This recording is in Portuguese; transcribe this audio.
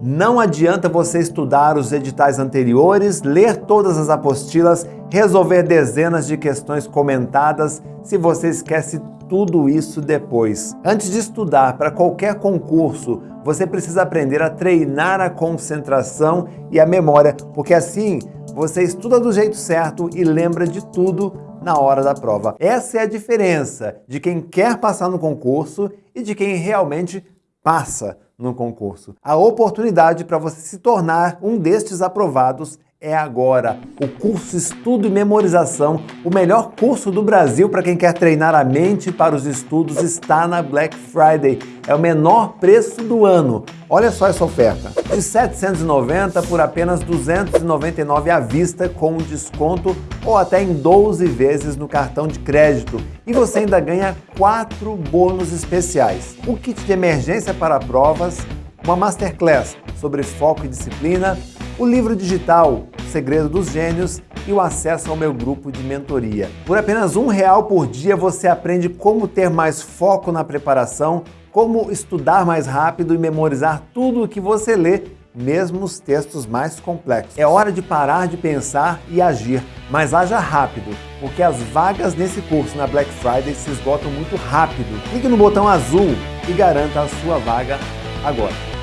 Não adianta você estudar os editais anteriores, ler todas as apostilas, resolver dezenas de questões comentadas se você esquece tudo isso depois. Antes de estudar para qualquer concurso, você precisa aprender a treinar a concentração e a memória, porque assim você estuda do jeito certo e lembra de tudo na hora da prova. Essa é a diferença de quem quer passar no concurso e de quem realmente passa no concurso. A oportunidade para você se tornar um destes aprovados é agora. O curso Estudo e Memorização, o melhor curso do Brasil para quem quer treinar a mente para os estudos, está na Black Friday. É o menor preço do ano. Olha só essa oferta. De 790 por apenas 299 à vista com desconto ou até em 12 vezes no cartão de crédito. E você ainda ganha quatro bônus especiais. O kit de emergência para provas, uma masterclass sobre foco e disciplina, o livro digital Segredo dos Gênios e o acesso ao meu grupo de mentoria. Por apenas um real por dia você aprende como ter mais foco na preparação, como estudar mais rápido e memorizar tudo o que você lê, mesmo os textos mais complexos. É hora de parar de pensar e agir, mas haja rápido, porque as vagas nesse curso na Black Friday se esgotam muito rápido. Clique no botão azul e garanta a sua vaga agora.